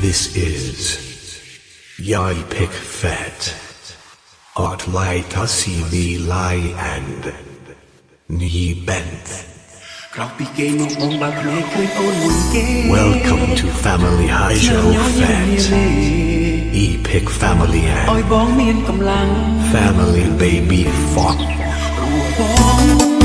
This is Yai Pick Fat. Art Lai Tasi Vi Lai and Ni Bent. Welcome to Family Hydro Fat. E Pick Family and Family Baby Fat.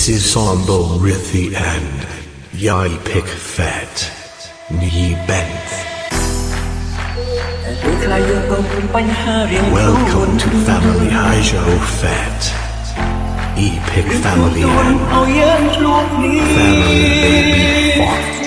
This is Sambal Rithi and Yai pick Fat knee Benth. Welcome to Family Haijo Fat. E Pick Family and Family Baby